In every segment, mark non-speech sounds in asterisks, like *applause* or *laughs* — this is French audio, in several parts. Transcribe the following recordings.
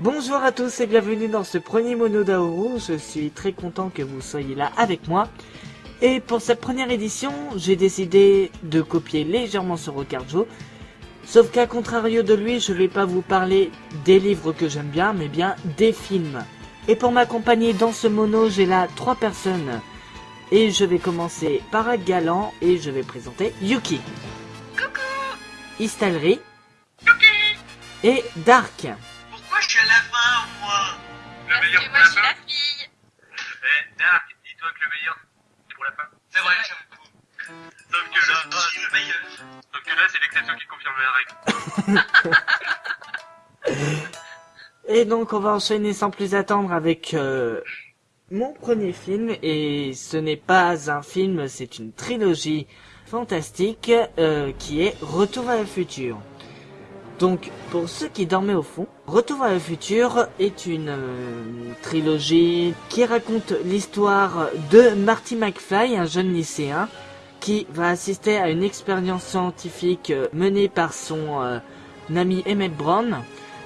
Bonjour à tous et bienvenue dans ce premier mono d'Aoru. Je suis très content que vous soyez là avec moi. Et pour cette première édition, j'ai décidé de copier légèrement sur Rocarjo. Sauf qu'à contrario de lui, je vais pas vous parler des livres que j'aime bien, mais bien des films. Et pour m'accompagner dans ce mono, j'ai là trois personnes. Et je vais commencer par Galant et je vais présenter Yuki. Coucou Istalry Yuki et Dark. Meilleur pour moi la je suis fin la fille. Eh, Dark, dis-toi que le meilleur, c'est pour la fin. C'est vrai, j'avoue. Sauf que là, le meilleur. sauf que là, c'est l'exception qui confirme la règle. *laughs* Et donc on va enchaîner sans plus attendre avec euh, mon premier film. Et ce n'est pas un film, c'est une trilogie fantastique euh, qui est Retour vers le futur. Donc pour ceux qui dormaient au fond, Retour vers le futur est une euh, trilogie qui raconte l'histoire de Marty McFly, un jeune lycéen qui va assister à une expérience scientifique euh, menée par son euh, ami Emmett Brown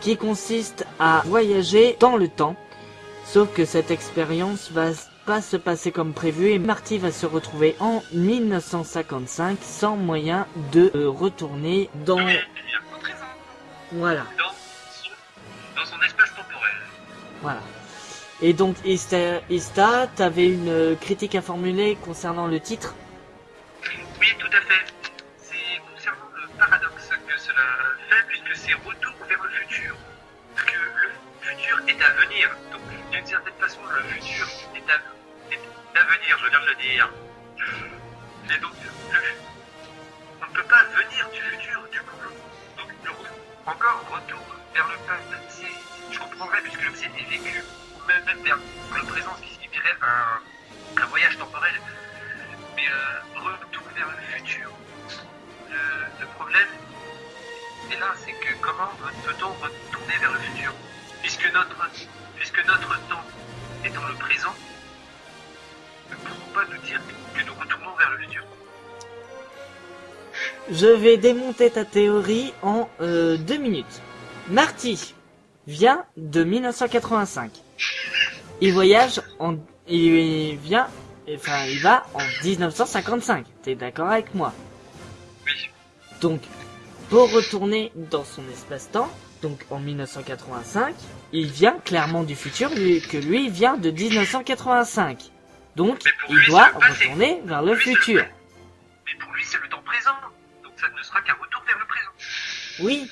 qui consiste à voyager dans le temps. Sauf que cette expérience va pas se passer comme prévu et Marty va se retrouver en 1955 sans moyen de retourner dans... Voilà, dans son, dans son espace temporel. voilà. Et donc Ista, Ista t'avais une critique à formuler concernant le titre? Oui, tout à fait. C'est concernant le paradoxe que cela fait, puisque c'est retour vers le futur. Parce que le futur est à venir. Donc, d'une certaine façon, le futur est à, est à venir, je viens de le dire. Et donc, le, on encore retour vers le passé. Je comprendrais, puisque le passé est vécu, ou même, vers le présent, ce qui signifierait un, voyage temporel. Mais euh, retour vers le futur. Le, le problème est là, c'est que comment peut-on retourner vers le futur? Puisque notre, puisque notre temps est dans le présent, ne pouvons pas nous dire que nous retournons vers le futur. Je vais démonter ta théorie en euh, deux minutes. Marty vient de 1985. Il voyage en... Il vient... Enfin, il va en 1955. T'es d'accord avec moi? Oui. Donc, pour retourner dans son espace-temps, donc en 1985, il vient clairement du futur, que lui vient de 1985. Donc, il doit retourner vers le futur. Mais pour lui, c'est le temps présent. Sera qu'un retour vers le présent. Oui,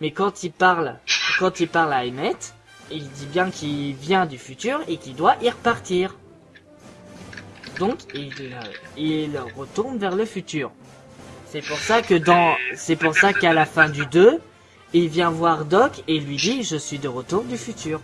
mais quand il parle, quand il parle à Emmett, il dit bien qu'il vient du futur et qu'il doit y repartir. Donc, il, euh, il retourne vers le futur. C'est pour ça que dans, c'est pour ça qu'à la fin du 2, il vient voir Doc et lui dit je suis de retour du futur.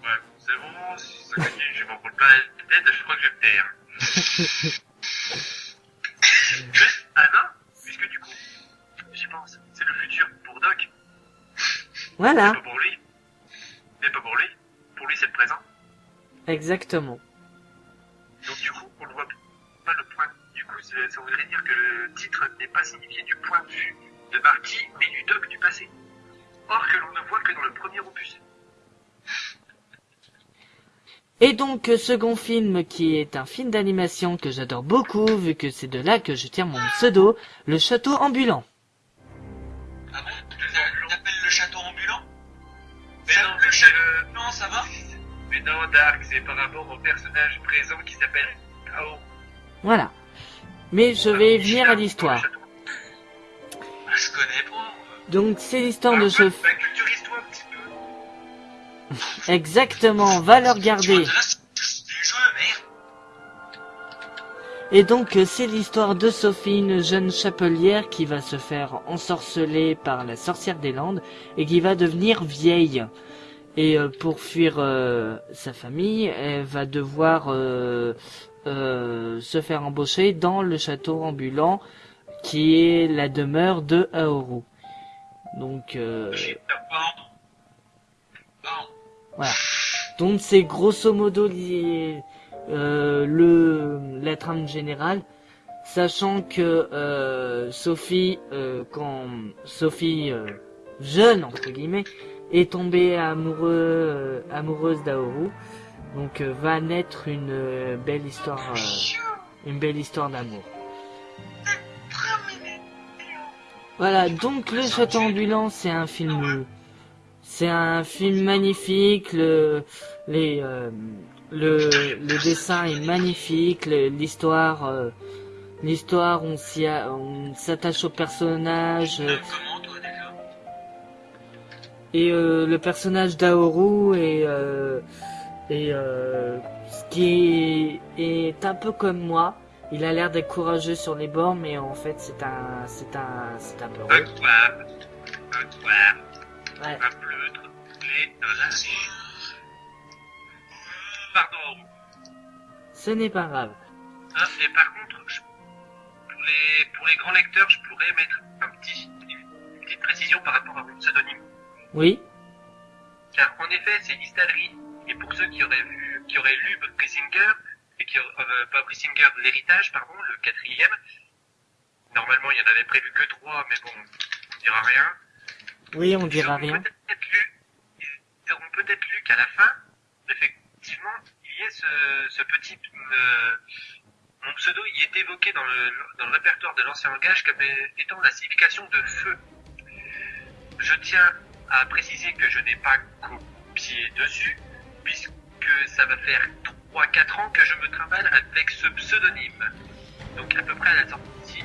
Ouais, c'est bon, si ça continue, je m'en prends plein la tête, je crois que je vais *laughs* Voilà, pas pour lui. Mais pas pour lui. Pour lui, c'est le présent. exactement. Donc du coup, on ne voit pas le point. Du coup, ça voudrait dire que le titre n'est pas signifié du point de vue de Marty, mais du Doc du passé. Or que l'on ne voit que dans le premier opus. Et donc, euh, second film qui est un film d'animation que j'adore beaucoup, vu que c'est de là que je tire mon pseudo, Le Château Ambulant. Mais non, Dark, c'est par rapport au personnage présent qui s'appelle Kao. Voilà. Mais je vais venir à l'histoire. Ah, Je connais pas. Donc c'est l'histoire de Ah, ce... bah, culturise-toi un petit peu. *laughs* Exactement, va le regarder. Et donc euh, c'est l'histoire de Sophie, une jeune chapelière qui va se faire ensorceler par la sorcière des Landes et qui va devenir vieille. Et euh, pour fuir euh, sa famille, elle va devoir euh, se faire embaucher dans le château ambulant qui est la demeure de Aoru. Donc. Voilà. Donc c'est grosso modo li- euh, le la trame générale. sachant que euh, Sophie, euh, quand Sophie jeune entre guillemets, est tombée amoureux, euh, amoureuse d'Aoru, donc euh, va naître une euh, belle histoire, une belle histoire d'amour. Voilà, donc le château ambulant, c'est un film, c'est un film magnifique. Le, les, euh, le, le dessin est magnifique. L'histoire, l'histoire, on s'y, on s'attache au personnage et euh, le personnage d'Aoru est, euh, est euh, ce qui est, est un peu comme moi. Il a l'air d'être courageux sur les bords, mais en fait, c'est un, c'est un, c'est un peu Un soir, un soir, Ouais. un pleutre, les racines. Pardon. Ce n'est pas grave. Et par contre, je- pour, les, pour les grands lecteurs, je pourrais mettre un petit, une petite précision par rapport à mon pseudonyme. Oui. Car en effet, c'est Istalry. Et pour ceux qui auraient vu, qui auraient lu Brisinger, et qui auraient, euh, pas l'héritage, pardon, le quatrième. Normalement, il y en avait prévu que trois, mais bon, on ne dira rien. Oui, on dira rien. peut-être lu, ils auront peut-être lu qu'à la fin, effectivement, il y ait ce, ce petit, euh, mon pseudo, il est évoqué dans le, dans le répertoire de l'ancien langage comme étant la signification de feu. Je tiens à préciser que je n'ai pas copié dessus, puisque ça va faire 3-4 ans que je me travaille avec ce pseudonyme. Donc à peu près à la sortie,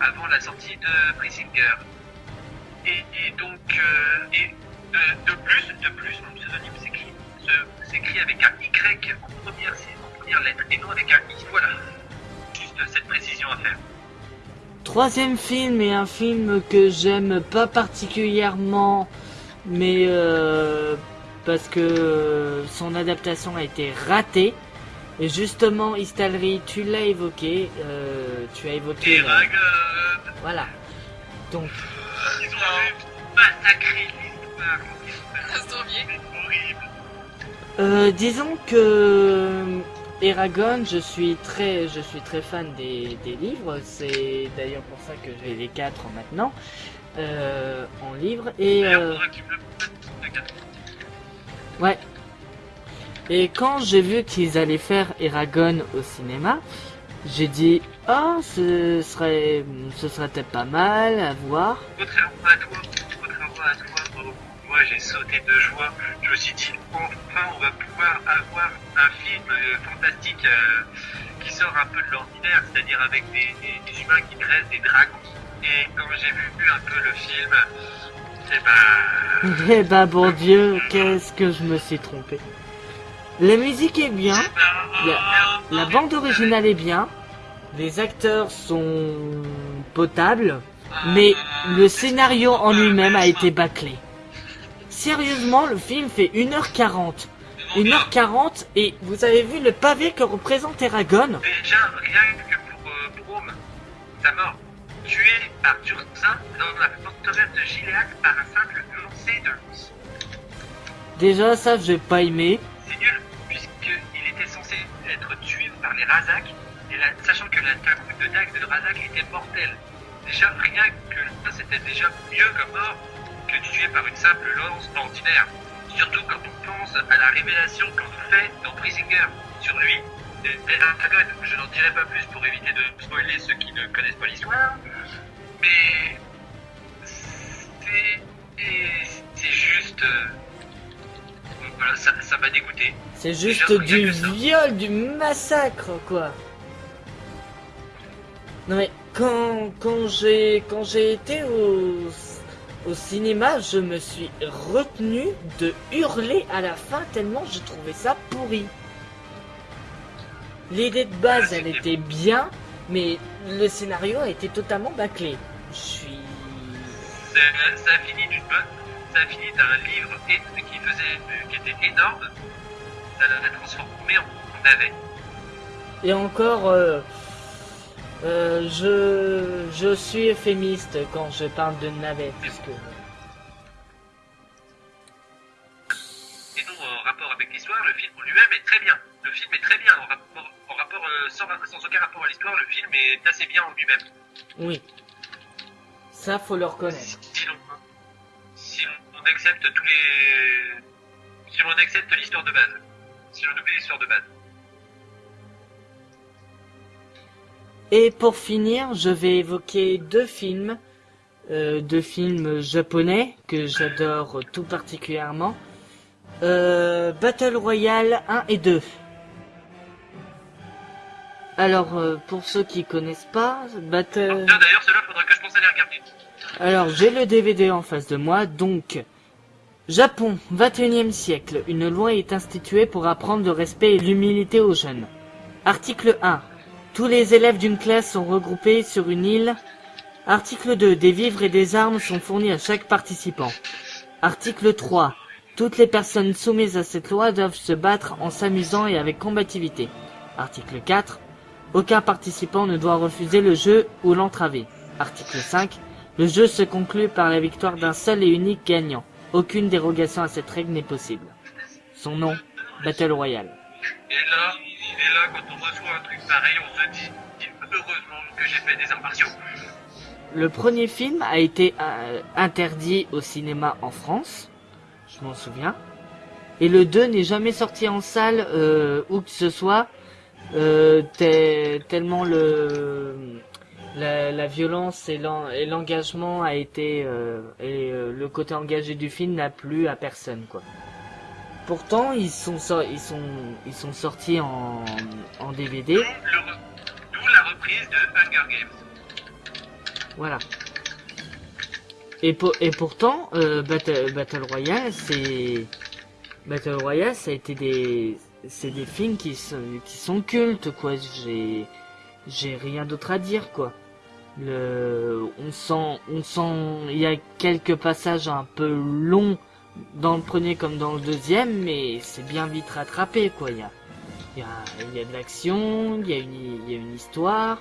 avant la sortie de Brisinger. Et, et donc, euh, et de, plus, de plus, mon pseudonyme s'écrit, s'écrit avec un Y en première, en première lettre et non avec un I. Voilà. Juste cette précision à faire. Troisième film est un film que j'aime pas particulièrement, mais euh, parce que son adaptation a été ratée. Et justement, Istalry, tu l'as évoqué, euh, tu as évoqué. La- Ragon, Voilà. Donc, ils ont massacré l'histoire. Euh, disons que Eragon, je suis très, je suis très fan des, des livres. C'est d'ailleurs pour ça que j'ai les quatre maintenant euh, en livre. Et euh, ouais. Et quand j'ai vu qu'ils allaient faire Eragon au cinéma, j'ai dit ah ce serait, ce serait peut-être pas mal à voir. Contrairement à toi, contrairement à toi, oh, moi j'ai sauté de joie. Je me suis dit, enfin on va pouvoir avoir un film euh, fantastique euh, qui sort un peu de l'ordinaire, c'est-à-dire avec des, des- des humains qui dressent des dragons. Et quand j'ai vu un peu le film, eh ben... *laughs* Eh ben bon Dieu, qu'est-ce que je me suis trompé. La musique est bien. eh ben, La, la bande originale est bien, les acteurs sont potables, mais le scénario en lui-même a été bâclé. Sérieusement, le film fait 1h40. 1h40 et vous avez vu le pavé que représente Eragon? Déjà, rien que pour euh, Brome, sa mort, tué par Tursin dans la forteresse de Gilead par un simple lancer de lance. Déjà ça j'ai pas aimé. C'est nul, puisqu'il était censé être tué par les Razak, et la- sachant que la coup de dague de Razak était mortelle. Déjà, rien que ça, c'était déjà mieux comme mort que tué par une simple lance ordinaire. Surtout quand on pense à la révélation qu'on nous fait dans Brisinger sur lui. Je n'en dirai pas plus pour éviter de spoiler ceux qui ne connaissent pas l'histoire, mais c'est juste euh, voilà, ça ça m'a dégoûté. C'est juste Déjà, du viol, du massacre quoi. Non mais quand quand j'ai quand j'ai été au au cinéma, je me suis retenu de hurler à la fin tellement je trouvais ça pourri. L'idée de base, elle était bien, mais le scénario a été totalement bâclé. Je suis C'est- Ça a fini d'une bonne, ça a fini d'un livre qui faisait qui était énorme, ça l'a transformé en, navet. Et encore, euh, euh, je, je suis euphémiste quand je parle de navette, puisque... Et non, en rapport avec l'histoire, le film en lui-même est très bien. Le film est très bien en rapport, sans, aucun rapport à l'histoire, le film est assez bien en lui-même. Oui. Ça, faut le reconnaître. Si l'on si l'on accepte tous les... Si l'on accepte l'histoire de base. Si l'on oublie l'histoire de base. Et pour finir, je vais évoquer deux films, euh, deux films japonais que j'adore tout particulièrement. Euh, Battle Royale 1 et 2. Alors, euh, pour ceux qui connaissent pas, Battle... Tiens, D'ailleurs, cela faudra que je pense à les regarder. Alors, j'ai le DVD en face de moi, donc... Japon, 21e siècle. Une loi est instituée pour apprendre le respect et l'humilité aux jeunes. Article 1. Tous les élèves d'une classe sont regroupés sur une île. Article 2. Des vivres et des armes sont fournis à chaque participant. Article 3. Toutes les personnes soumises à cette loi doivent se battre en s'amusant et avec combativité. Article 4. Aucun participant ne doit refuser le jeu ou l'entraver. Article 5. Le jeu se conclut par la victoire d'un seul et unique gagnant. Aucune dérogation à cette règle n'est possible. Son nom, Battle Royale. Et là, et là, quand on reçoit un truc pareil, on se dit, heureusement que j'ai fait des arts martiaux. Le premier film a été euh, interdit au cinéma en France, je m'en souviens. Et le 2 n'est jamais sorti en salle euh, où que ce soit, euh, te- tellement le la, la violence et l'en- et l'engagement a été euh, et euh, le côté engagé du film n'a plu à personne quoi. Pourtant ils sont sor- ils sont ils sont sortis en, en DVD. D'où la reprise de Hunger Games. Voilà. Et, pour- et pourtant, euh, Battle, Battle Royale, c'est Battle Royale, ça a été des, c'est des films qui sont, qui sont cultes, quoi. J'ai, j'ai rien d'autre à dire, quoi. Le, on sent, on sent, il y a quelques passages un peu longs dans le premier comme dans le deuxième, mais c'est bien vite rattrapé, quoi. Il y a, il y a, il y a de l'action, il y a une, il y a une histoire.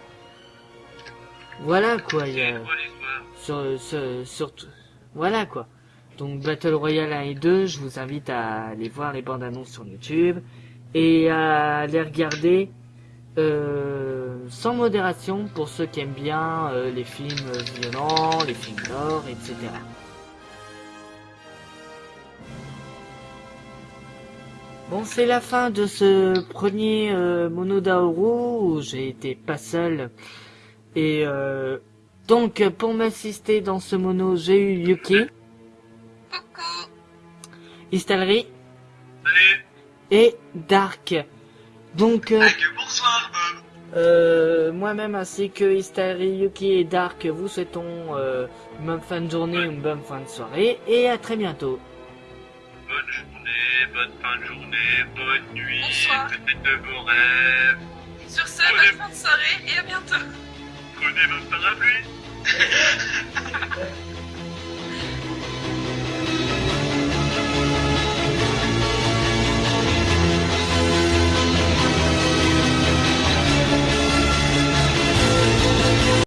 Voilà, quoi. Il y a, sur- voilà quoi. Donc Battle Royale 1 et 2, je vous invite à aller voir les bandes annonces sur YouTube et à les regarder euh, sans modération pour ceux qui aiment bien euh, les films violents, les films d'or, etc. Bon, c'est la fin de ce premier euh, Monodaoru où j'ai été pas seul. Et euh, donc, pour m'assister dans ce mono, j'ai eu Yuki, Coucou. Istalri Salut et Dark. Donc, euh, euh. moi-même ainsi que Istalri, Yuki et Dark, vous souhaitons euh, une bonne fin de journée, une bonne fin de soirée et à très bientôt. Bonne journée, bonne fin de journée, bonne nuit, Bonsoir. peut-être de vos rêves. Sur ce, bonne fin de soirée et à bientôt. Prenez votre parapluie. *laughs*